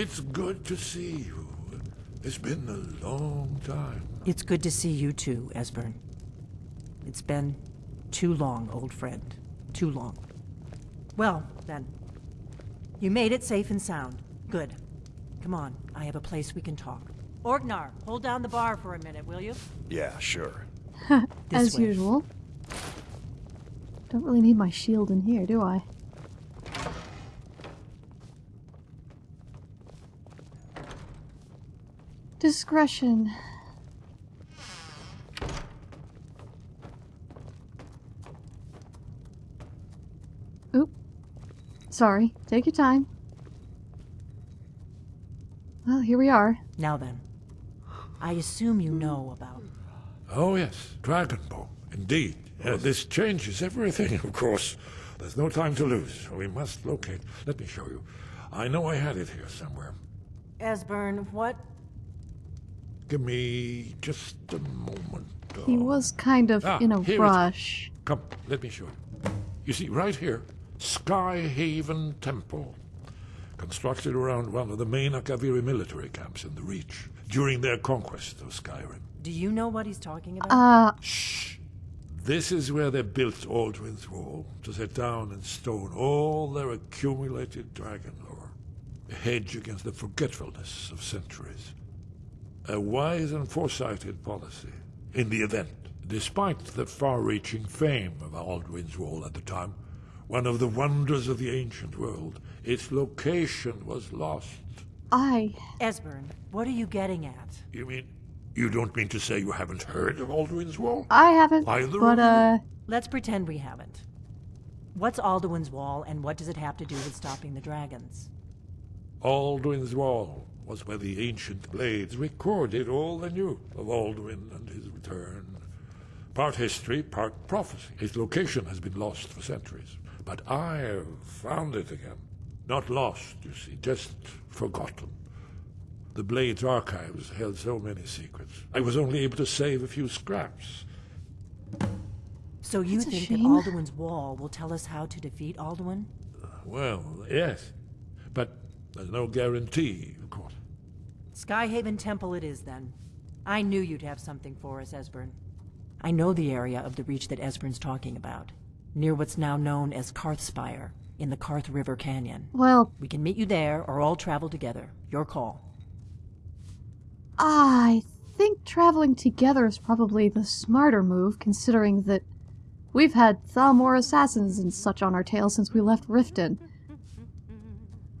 I. It's good to see you. It's been a long time. It's good to see you too, Esbern. It's been too long, old friend. Too long. Well, then. You made it safe and sound. Good. Come on, I have a place we can talk. Orgnar, hold down the bar for a minute, will you? Yeah, sure. As way. usual. Don't really need my shield in here, do I? Discretion. Oop. Sorry. Take your time. Well, here we are. Now then. I assume you know about. Oh, yes, Dragonbone. Indeed. Uh, this changes everything, of course. There's no time to lose. We must locate. Let me show you. I know I had it here somewhere. Esbern, what? Give me just a moment. He was kind of Ah, in a here it is. rush. Come, let me show you. You see, right here, Skyhaven Temple. Constructed around one of the main Akaviri military camps in the Reach during their conquest of Skyrim. Do you know what he's talking about? Uh, Shh! This is where they built Alduin's Wall to set down in stone all their accumulated dragon lore. A hedge against the forgetfulness of centuries. A wise and foresighted policy in the event, despite the far-reaching fame of Alduin's Wall at the time, one of the wonders of the ancient world, its location was lost. I. Esbern, what are you getting at? You mean, you don't mean to say you haven't heard of Alduin's Wall? I haven't. Either but, of uh. Let's pretend we haven't. What's Alduin's Wall, and what does it have to do with stopping the dragons? Alduin's Wall was where the ancient blades recorded all they knew of Alduin and his return. Part history, part prophecy. His location has been lost for centuries, but I have found it again. Not lost, you see, just forgotten. The Blades archives held so many secrets. I was only able to save a few scraps. So you That's think that shame. Alduin's Wall will tell us how to defeat Alduin? Well, yes, but there's no guarantee, of course. Skyhaven Temple it is, then. I knew you'd have something for us, Esbern. I know the area of the Reach that Esbern's talking about, near what's now known as Karthspire, in the Karth River Canyon. Well, We can meet you there, or all travel together. Your call. I think traveling together is probably the smarter move, considering that we've had Thalmor assassins and such on our tail since we left Riften.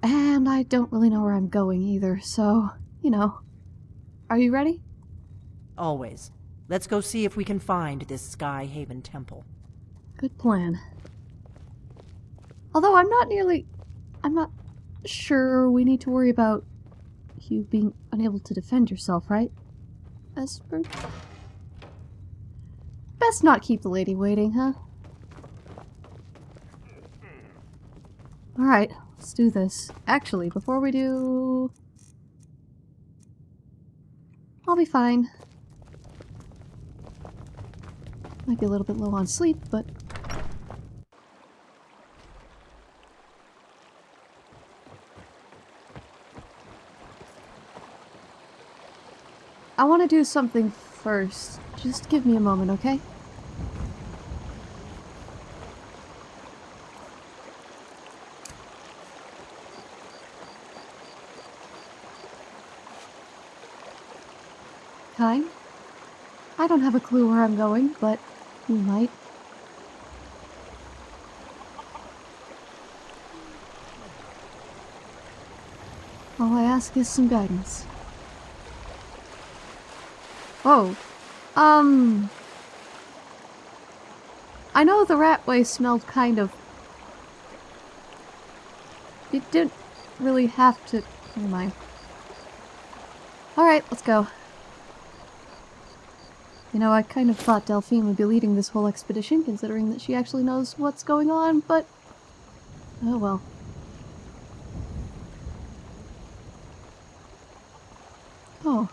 And I don't really know where I'm going either, so, you know. Are you ready? Always. Let's go see if we can find this Skyhaven Temple. Good plan. Although I'm not nearly. I'm not sure we need to worry about you being unable to defend yourself, right? Esper? Best not keep the lady waiting, huh? Alright, let's do this. Actually, before we do. I'll be fine. Might be a little bit low on sleep, but I want to do something first. Just give me a moment, okay? Kai? I don't have a clue where I'm going, but you might. All I ask is some guidance. Oh. Um. I know the rat waste smelled kind of. It didn't really have to. Never mind. Alright, let's go. You know, I kind of thought Delphine would be leading this whole expedition, considering that she actually knows what's going on, but. Oh well. Oh.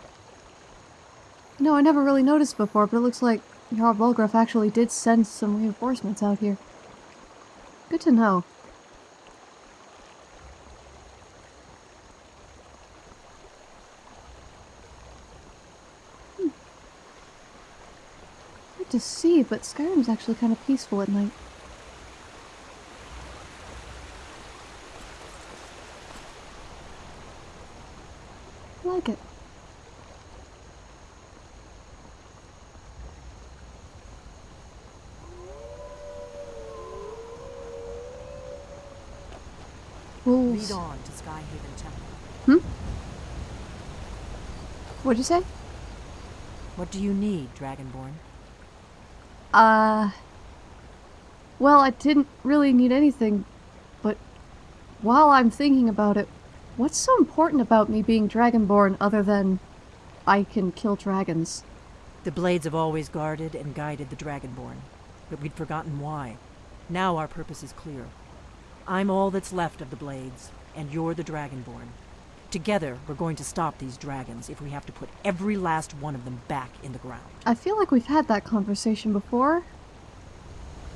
No, I never really noticed before, but it looks like Jarl Balgruuf actually did send some reinforcements out here. Good to know. To see, but Skyrim's actually kind of peaceful at night. I like it. Wolves. Lead on to Skyhaven Temple. Hmm? What'd you say? What do you need, Dragonborn? Uh. Well, I didn't really need anything, but while I'm thinking about it, what's so important about me being Dragonborn other than I can kill dragons? The Blades have always guarded and guided the Dragonborn, but we'd forgotten why. Now our purpose is clear. I'm all that's left of the Blades, and you're the Dragonborn. Together, we're going to stop these dragons if we have to put every last one of them back in the ground. I feel like we've had that conversation before.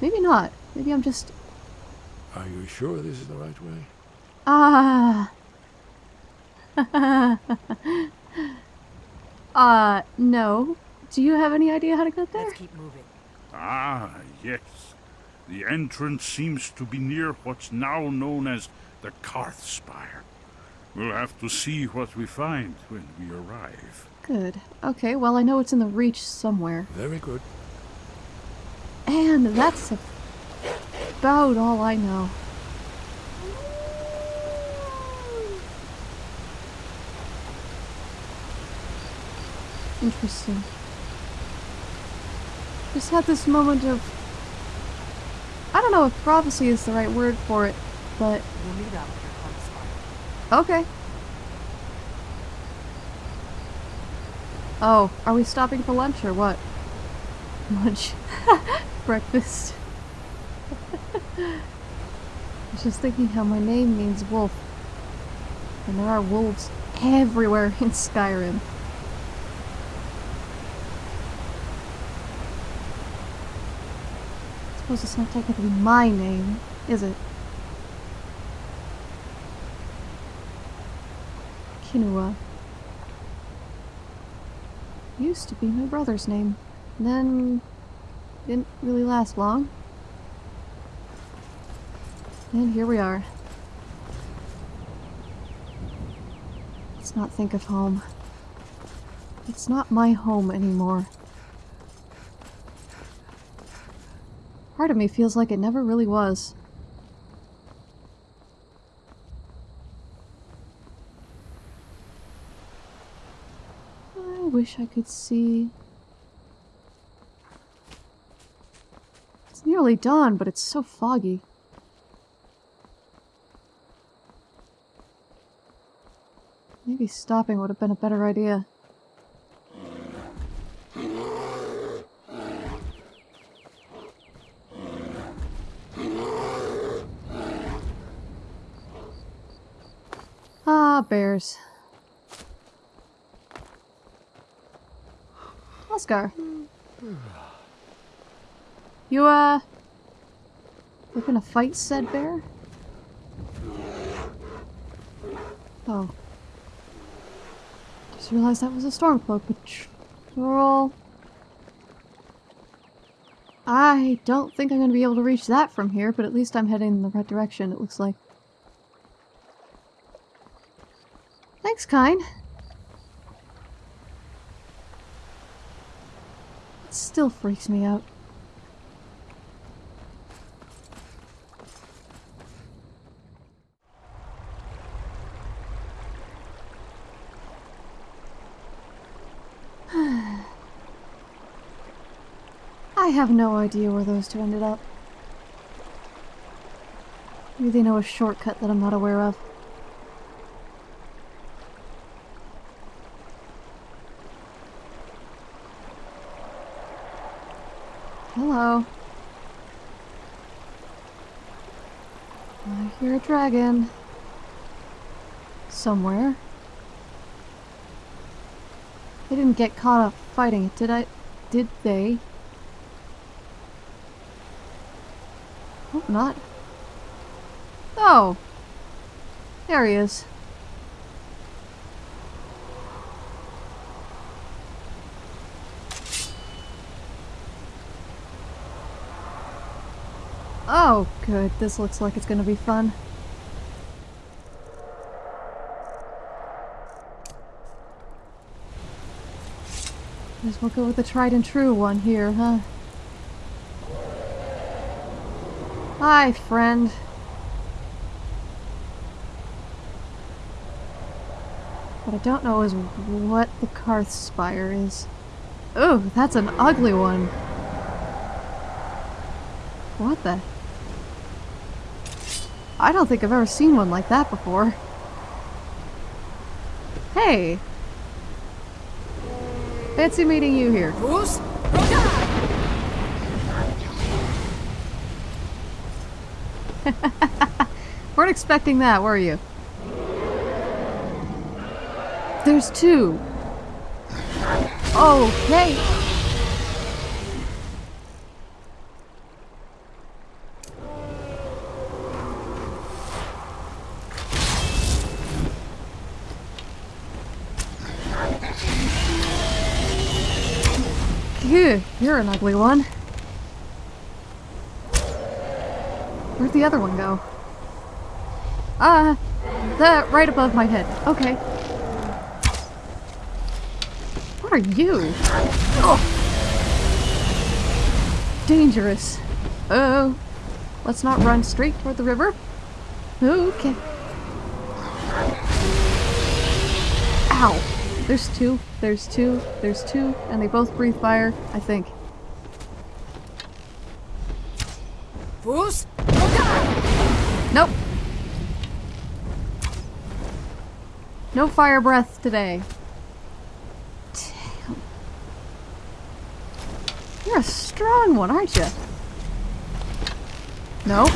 Maybe not. Maybe I'm just. Are you sure this is the right way? Ah. uh, no. Do you have any idea how to get there? Let's keep moving. Ah, yes. The entrance seems to be near what's now known as the Karth Spire. We'll have to see what we find when we arrive. Good. Okay, well, I know it's in the Reach somewhere. Very good. And that's about all I know. Interesting. Just had this moment of. I don't know if prophecy is the right word for it, but. We'll meet up here on the spire. Okay. Oh, are we stopping for lunch or what? Lunch. Breakfast. I was just thinking how my name means wolf. And there are wolves everywhere in Skyrim. I suppose it's not technically my name, is it? Kinua. Used to be my brother's name. Then didn't really last long. And here we are. Let's not think of home. It's not my home anymore. Part of me feels like it never really was. I wish I could see. It's nearly dawn, but it's so foggy. Maybe stopping would have been a better idea. Ah, bears. Oscar. You, uh... Looking to fight said bear? Oh. Just realized that was a Stormcloak patrol. I don't think I'm to be able to reach that from here, but at least I'm heading in the right direction, it looks like. Thanks, Kyne. It still freaks me out. I have no idea where those two ended up. Maybe they know a shortcut that I'm not aware of. Hello. I hear a dragon. Somewhere. They didn't get caught up fighting it, did I? Did they? Hope not. Oh! There he is. Oh, good. This looks like it's gonna be fun. Guess we'll go with the tried and true one here, huh? Hi, friend. What I don't know is what the Karth Spire is. Oh, that's an ugly one. What the? I don't think I've ever seen one like that before. Hey! Fancy meeting you here. We weren't expecting that, were you? There's two. Okay. You're an ugly one. Where'd the other one go? Ah, uh, that right above my head. Okay. What are you? Oh. Dangerous. Oh. Let's not run straight toward the river. Okay. Ow. There's two, there's two, there's two, and they both breathe fire, I think. Nope. No fire breath today. Damn. You're a strong one, aren't you? No.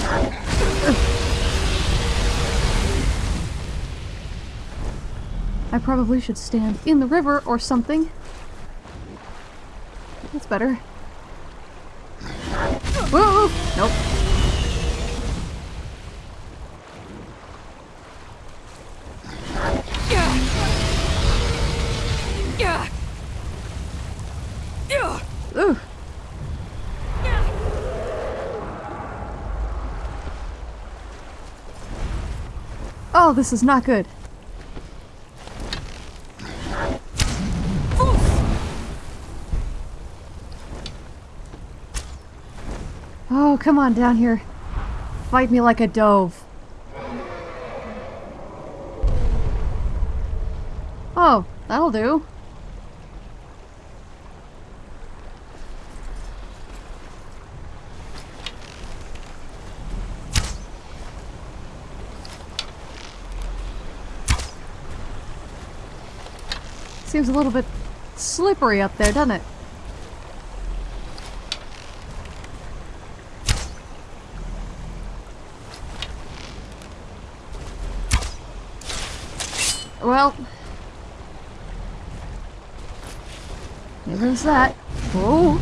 I probably should stand in the river or something. That's better. Whoa! Nope. Oh, this is not good. Oh, come on down here. Fight me like a dove. Oh, that'll do. Seems a little bit slippery up there, doesn't it? Well. There's that. Whoa.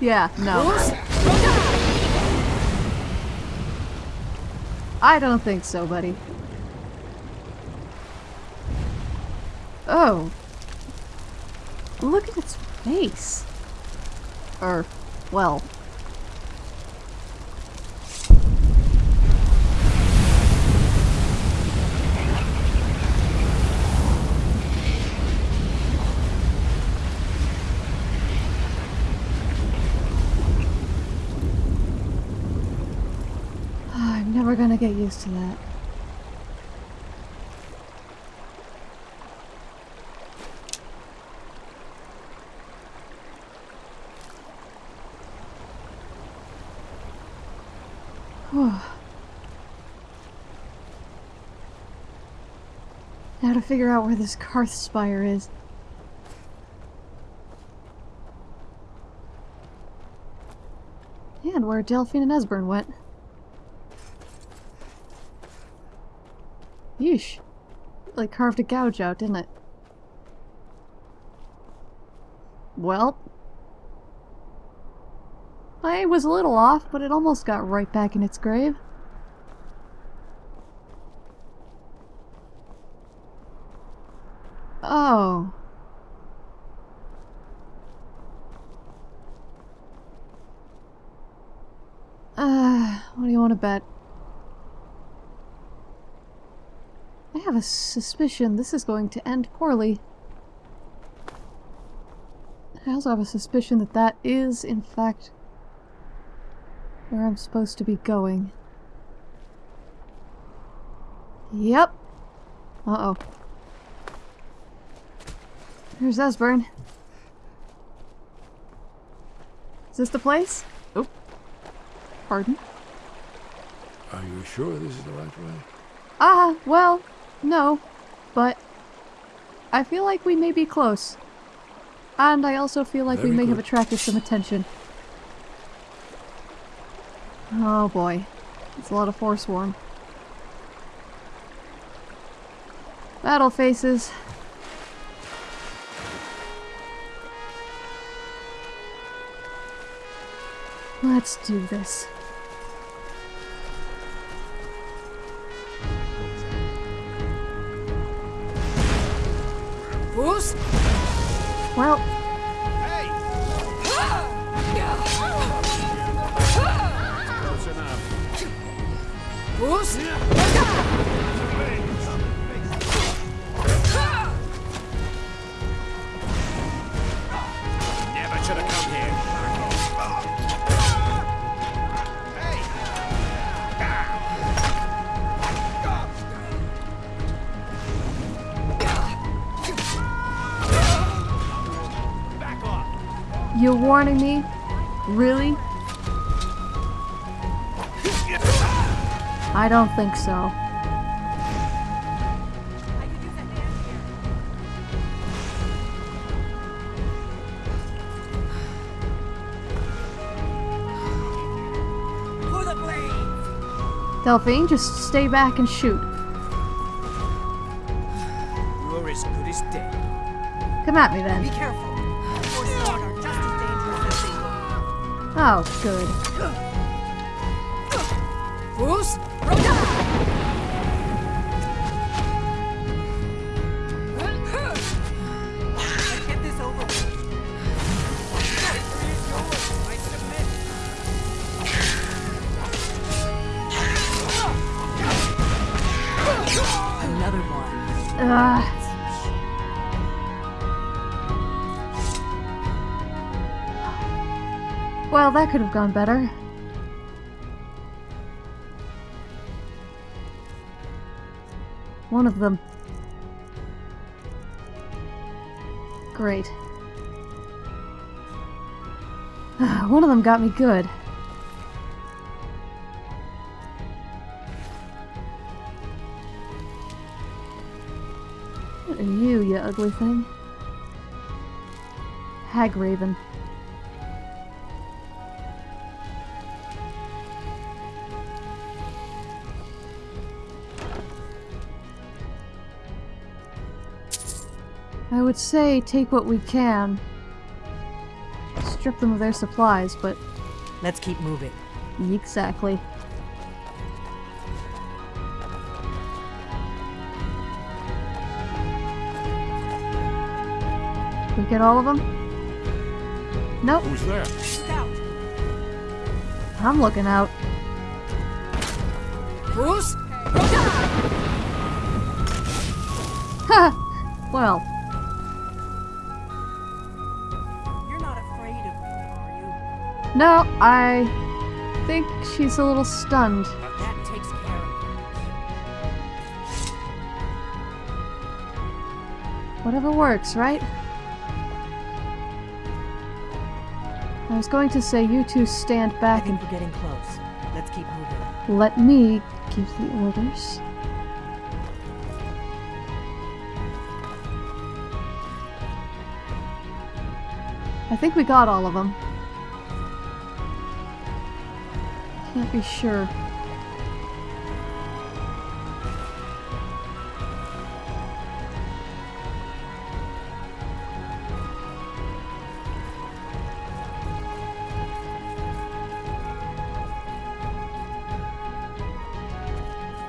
yeah, no. I don't think so, buddy. Oh. Look at its face. Or, well, Gonna get used to that. now to figure out where this Karth Spire is. And where Delphine and Esbern went. Sheesh. Like carved a gouge out, didn't it? Well. I was a little off, but it almost got right back in its grave. Oh. Uh, what do you want to bet? Have a suspicion this is going to end poorly. I also have a suspicion that that is, in fact, where I'm supposed to be going. Yep. Uh-oh. There's Esbern. Is this the place? Oh. Pardon? Are you sure this is the right way? Ah, well, no. But I feel like we may be close. And I also feel like we Very may have attracted some attention. Oh boy. It's a lot of Forsworn. Battle faces. Let's do this. Well, Never me? Really? I don't think so. For the blade. Delphine, just stay back and shoot. You're as good as dead. Come at me then. Be careful. Oh, good. Bruce? Let's get this over with. Another one. Ugh. Well, that could have gone better. One of them. Great. One of them got me good. What are you, you ugly thing? Hagraven. Would say take what we can. Strip them of their supplies, but Let's keep moving. exactly. We get all of them? Nope, Who's there? Scout. I'm looking out. Bruce? Ha! well, no, I think she's a little stunned. That takes care of it. Whatever works, right? I was going to say you two stand back and we're getting close. Let's keep moving. let me give the orders. I think we got all of them. Be sure.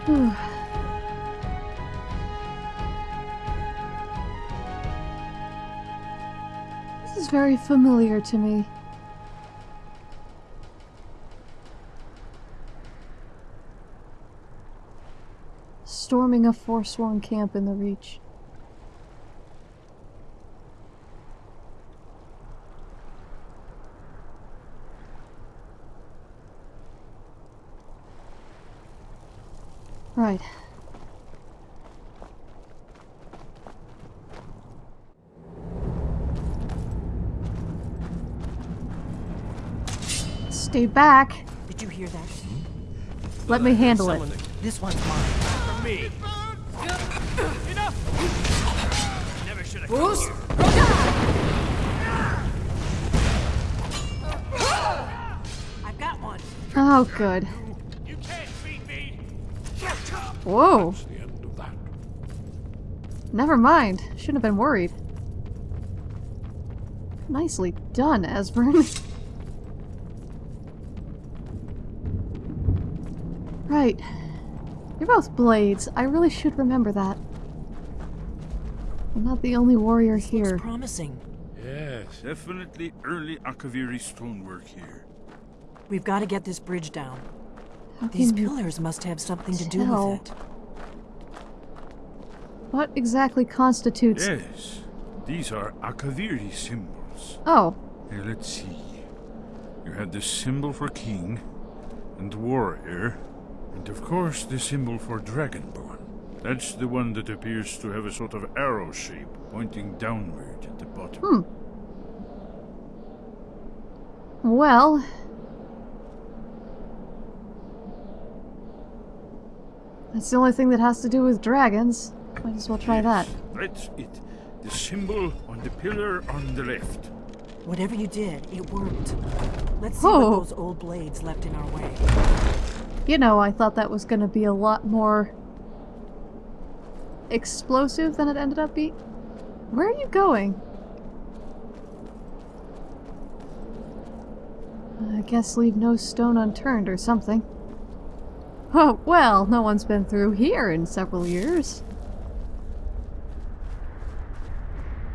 This is very familiar to me. A forsworn camp in the Reach. Right. Stay back. Did you hear that? Let me handle it. This one's mine. for me. I've got one. Oh, good. You can't beat me. Whoa. Never mind. Shouldn't have been worried. Nicely done, Esbern. right. You're both blades. I really should remember that. I'm not the only warrior here. Looks promising. Yes. Definitely early Akaviri stonework here. We've got to get this bridge down. How These can you- pillars must have something to do with it. What exactly constitutes... Yes, these are Akaviri symbols. Oh, Here, let's see. You have the symbol for king and warrior, and of course the symbol for dragon dragonborn. That's the one that appears to have a sort of arrow shape pointing downward at the bottom. Hmm. well... That's the only thing that has to do with dragons. Might as well try that. That's it. The symbol on the pillar on the left. Whatever you did, it worked. Let's see Oh. what those old blades left in our way. You know, I thought that was going to be a lot more explosive than it ended up being. Where are you going? I guess leave no stone unturned or something. Oh, well, no one's been through here in several years.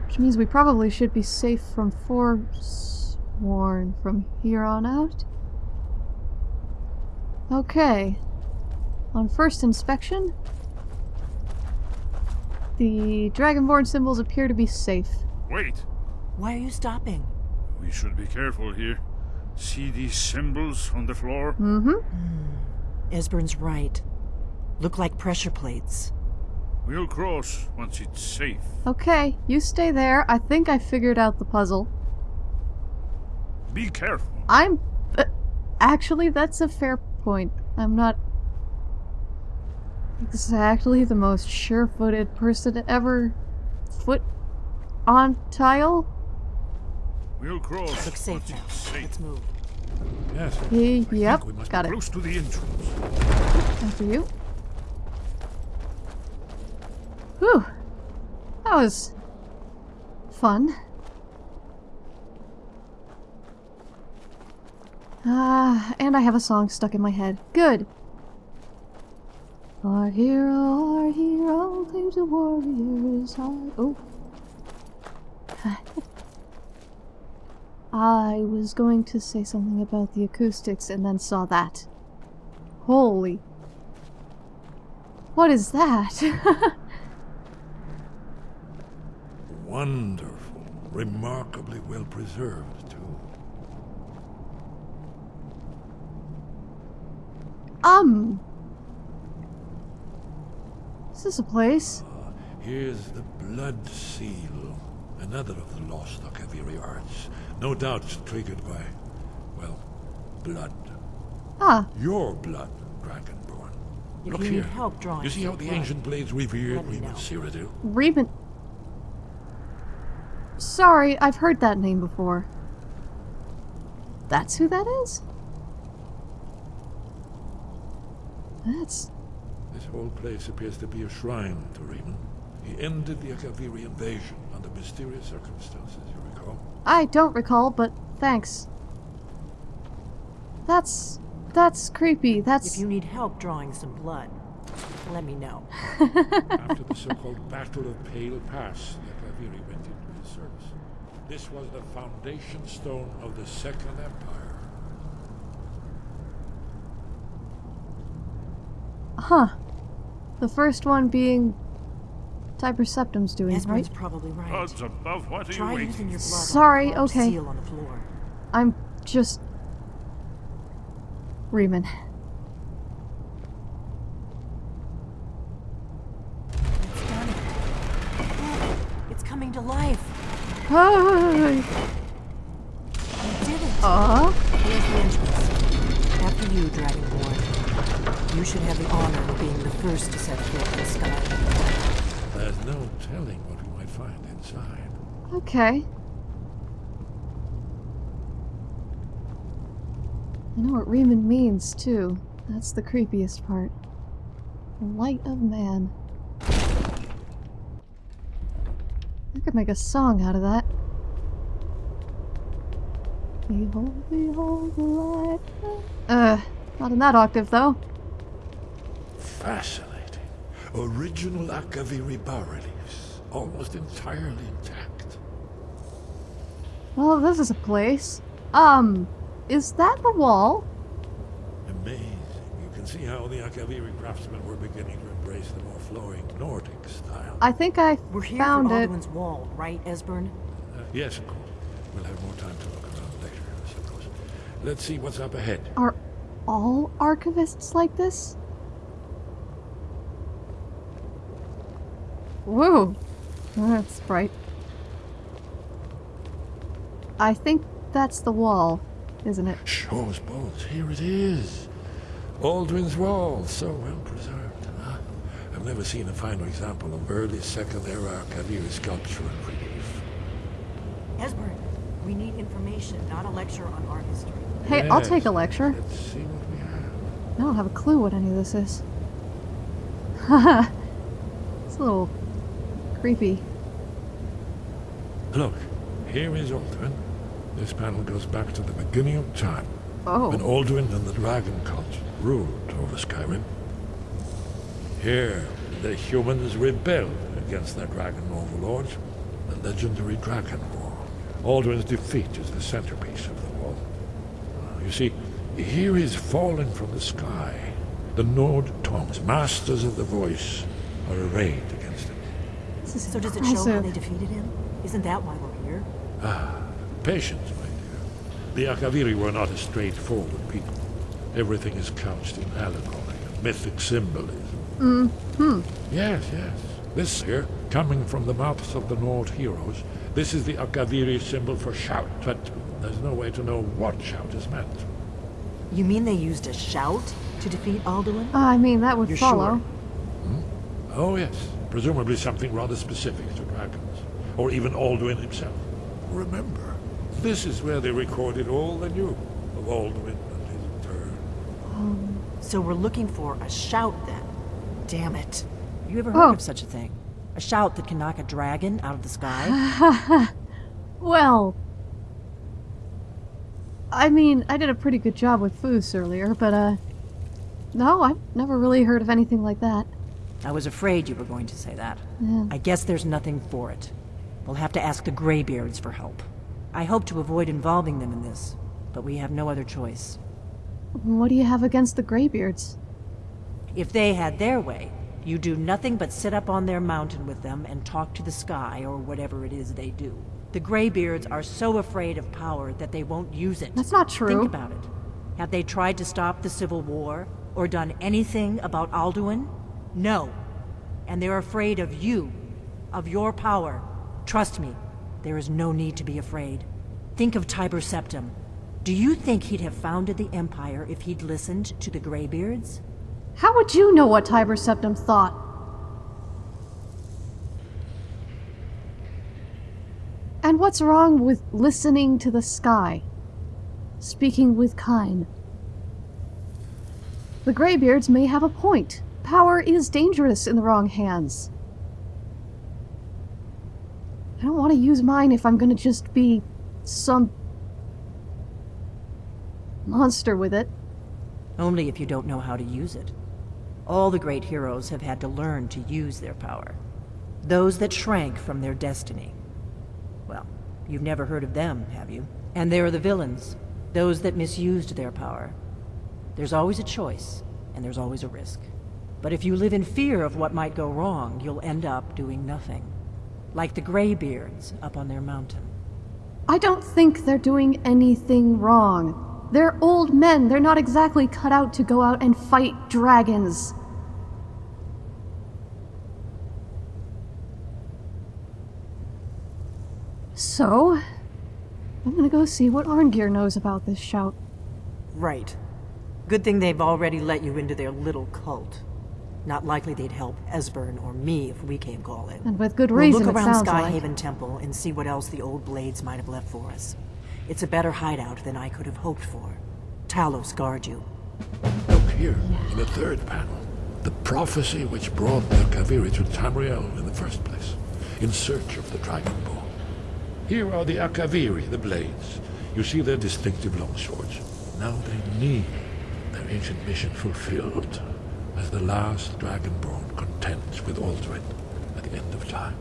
Which means we probably should be safe from Forsworn from here on out. Okay. On first inspection, the Dragonborn symbols appear to be safe. Wait! Why are you stopping? We should be careful here. See these symbols on the floor? Mm-hmm. Esbern's right. Look like pressure plates. We'll cross once it's safe. Okay, you stay there. I think I figured out the puzzle. Be careful. I'm... Uh, actually, that's a fair point. I'm not exactly the most sure-footed person ever foot on tile. We'll cross Looks safe now. it's safe. Let's move. Yes. Y- I yep, we must got be it. close to the entrance. After you. Whew. That was fun. Ah, and I have a song stuck in my head. Good. Our hero, our hero, claims a warrior's heart. Oh. I was going to say something about the acoustics and then saw that. Holy. What is that? Wonderful. Remarkably well preserved, too. um. Is this a place? Here's the Blood Seal, another of the lost Akaviri arts. No doubt triggered by, well, blood. Ah, Your blood, Dragonborn. If Look you here. need help drawing You see how the blood, ancient blades revered Let me Reman know. Cyrodiil? Reben. Sorry, I've heard that name before. That's who that is? That's. This whole place appears to be a shrine to Reman. He ended the Akaviri invasion under mysterious circumstances, you recall? I don't recall, but thanks. That's. That's creepy. That's. If you need help drawing some blood, let me know. After the so-called Battle of Pale Pass, the Akaviri went into his service. This was the foundation stone of the Second Empire. Huh. The first one being Tiber Septim's doing, Esbern's right? probably right. Odds above, what are Try you using waiting your blood Sorry, okay. seal on the floor. I'm just. Reman. It's done it. Look, it's coming to life. Hi! You did it. Uh, Here's the entrance. After you, Dragonborn. You should have the honor of being the first to set foot in the sky. There's no telling what we might find inside. okay. I know what Reman means, too. That's the creepiest part. The light of man. I could make a song out of that. Behold, behold the light. of- Uh, not in that octave, though. Fascinating. Original Akaviri bas-reliefs, almost entirely intact. Well, this is a place. Um, is that the wall? Amazing. You can see how the Akaviri craftsmen were beginning to embrace the more flowing Nordic style. I think I We're here found for it. Alduin's wall, right, Esbern? Uh, yes, of course. We'll have more time to look around later, I suppose. Let's see what's up ahead. Are all archivists like this? Whoa, that's bright. I think that's the wall, isn't it? Shor's bones, here it is. Alduin's Wall, so well preserved. Huh? I've never seen a finer example of early Second Era Akaviri sculpture and relief. Esbern, we need information, not a lecture on art history. Hey, I'll take a lecture. Let's see what we have. I don't have a clue what any of this is. it's a little creepy. Look, here is Alduin. This panel goes back to the beginning of time, oh. when Oh, Alduin and the Dragon Cult ruled over Skyrim. Here, the humans rebelled against their dragon overlords, the legendary Dragon War. Alduin's defeat is the centerpiece of the. You see, here is fallen from the sky. The Nord tongues, masters of the voice, are arrayed against it. this is So does it show how they defeated him? Isn't that why we're here? Ah, patience, my dear. The Akaviri were not a straightforward people. Everything is couched in allegory and mythic symbolism. Hmm. Yes, yes. This here, coming from the mouths of the Nord heroes, this is the Akaviri symbol for shout, but there's no way to know what shout is meant. You mean they used a shout to defeat Alduin? Ah, I mean, that would You're follow. sure? Hmm? Oh, yes. Presumably something rather specific to dragons, or even Alduin himself. Remember, this is where they recorded all they knew of Alduin and his turn. Um, so we're looking for a shout then. Damn it. You ever heard Oh. of such a thing? A shout that can knock a dragon out of the sky? Well, I mean, I did a pretty good job with Fus earlier, but, uh, no, I've never really heard of anything like that. I was afraid you were going to say that. Yeah. I guess there's nothing for it. We'll have to ask the Greybeards for help. I hope to avoid involving them in this, but we have no other choice. What do you have against the Greybeards? If they had their way, you do nothing but sit up on their mountain with them and talk to the sky or whatever it is they do. The Greybeards are so afraid of power that they won't use it. That's not true. Think about it. Have they tried to stop the Civil War or done anything about Alduin? No. And they're afraid of you, of your power. Trust me, there is no need to be afraid. Think of Tiber Septim. Do you think he'd have founded the Empire if he'd listened to the Greybeards? How would you know what Tiber Septim thought? And what's wrong with listening to the sky? Speaking with Kyne? The Greybeards may have a point. Power is dangerous in the wrong hands. I don't want to use mine if I'm gonna just be some monster with it. Only if you don't know how to use it. All the great heroes have had to learn to use their power. Those that shrank from their destiny. You've never heard of them, have you? And there are the villains, those that misused their power. There's always a choice, and there's always a risk. But if you live in fear of what might go wrong, you'll end up doing nothing. Like the Greybeards up on their mountain. I don't think they're doing anything wrong. They're old men. They're not exactly cut out to go out and fight dragons. So, I'm gonna go see what Arngeir knows about this shout. Right. Good thing they've already let you into their little cult. Not likely they'd help Esbern or me if we came calling. And with good reason, We'll reason, look it around sounds like. Skyhaven Temple and see what else the old blades might have left for us. It's a better hideout than I could have hoped for. Talos guard you. Look here, in the third panel. The prophecy which brought the Kaviri to Tamriel in the first place, in search of the Dragon Ball. Here are the Akaviri, the blades. You see their distinctive longswords. Now they need their ancient mission fulfilled as the last Dragonborn contends with Alduin at the end of time.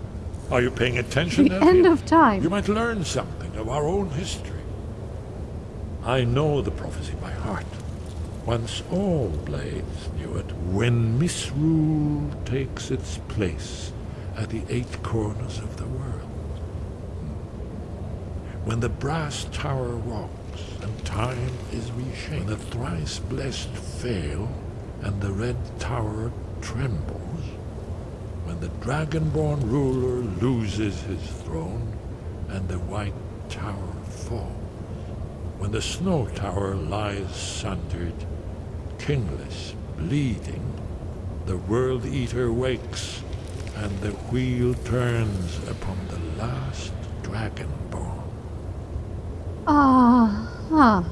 Are you paying attention, Delphine? end of time. You might learn something of our own history. I know the prophecy by heart. Once all blades knew it, when misrule takes its place at the eight corners of the world. When the brass tower rocks and time is reshaped, when the thrice blessed fail and the red tower trembles, when the dragonborn ruler loses his throne and the white tower falls, when the snow tower lies sundered, kingless, bleeding, the world eater wakes, and the wheel turns upon the last dragonborn. Ah, huh.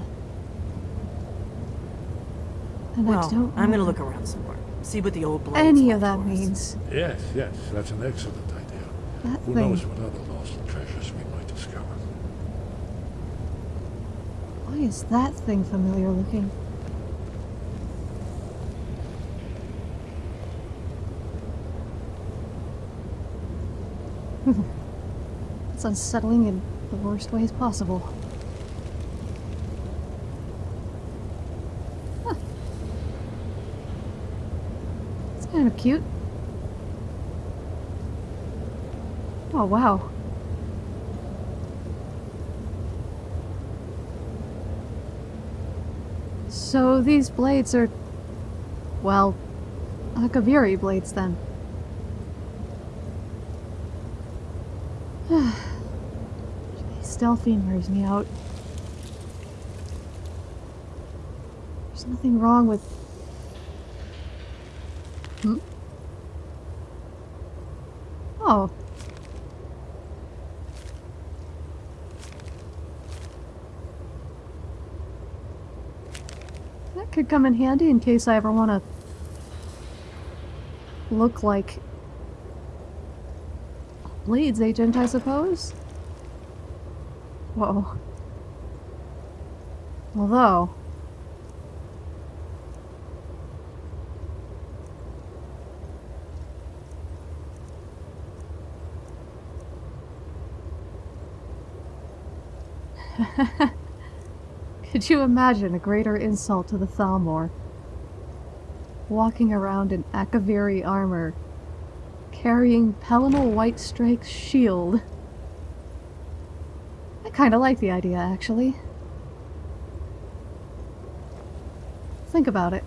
And I Well, don't I'm gonna look around some more. See what the old blades any of left that means. Yes, yes, that's an excellent idea. That Who thing. knows what other lost treasures we might discover. Why is that thing familiar looking? it's unsettling in the worst ways possible. Huh. It's kind of cute. Oh, wow. So these blades are, well, Akaviri blades then. Delphine wears me out. There's nothing wrong with. Hmm? Oh. That come in handy in case I ever want to look like Blades agent, I suppose. Whoa. Although. Could you imagine a greater insult to the Thalmor? Walking around in Akaviri armor, carrying Pelinal Whitestrake's shield. I kinda like the idea, actually. Think about it.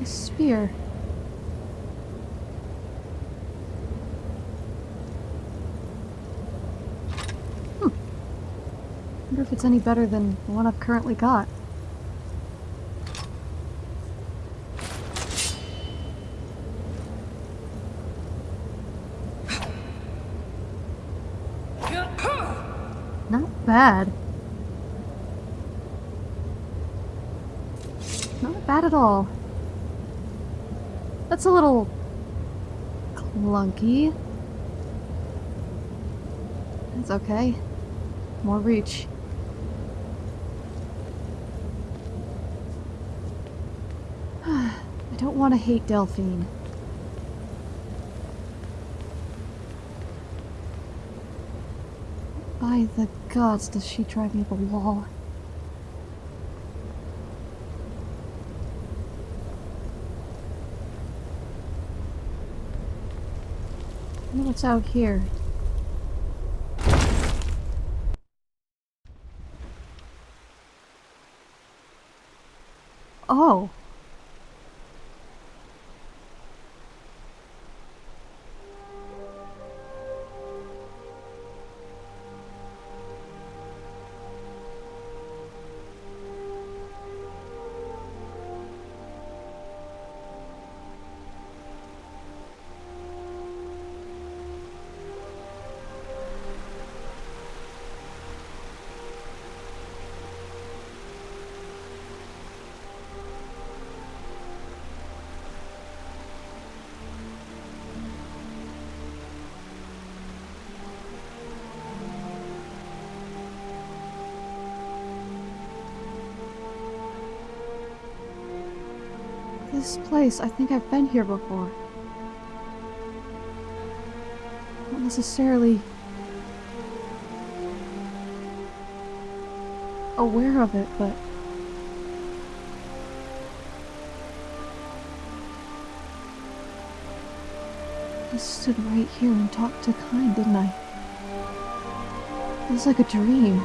A spear. It's any better than the one I've currently got. Not bad. Not bad at all. That's a little clunky. That's okay. More reach. I don't want to hate Delphine. By the gods, does she drive me up a wall? What's out here. Oh. This place, I think I've been here before. Not necessarily aware of it, but I stood right here and talked to Kyne, didn't I? It was like a dream.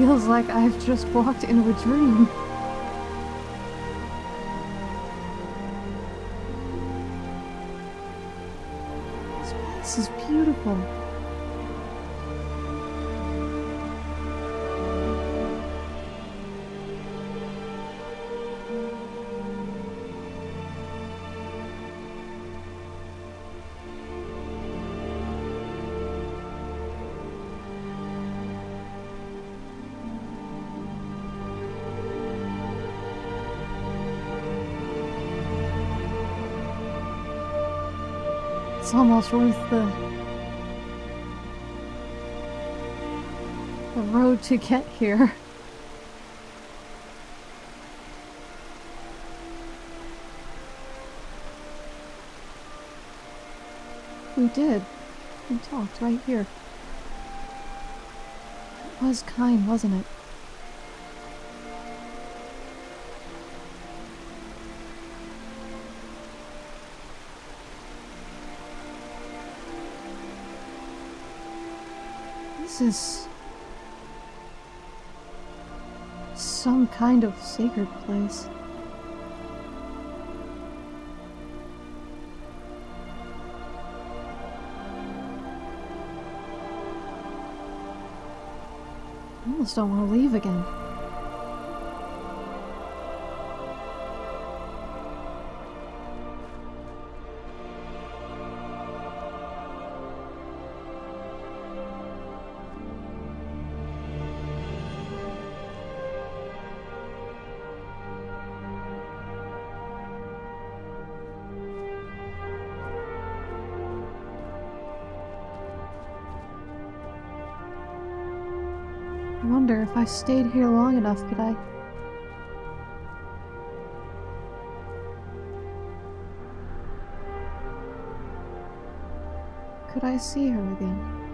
Feels like I've just walked into a dream. This place is beautiful. It's almost worth the the road to get here. We did. We talked right here. It was Kyne, wasn't it? This is some kind of sacred place. I almost don't want to leave again. Wonder if I stayed here long enough, could I? Could I see her again?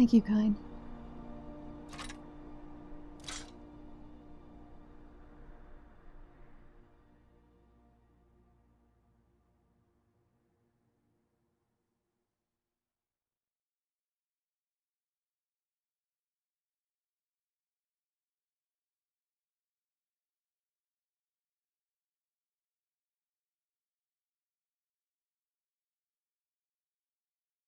Thank you, Kyne.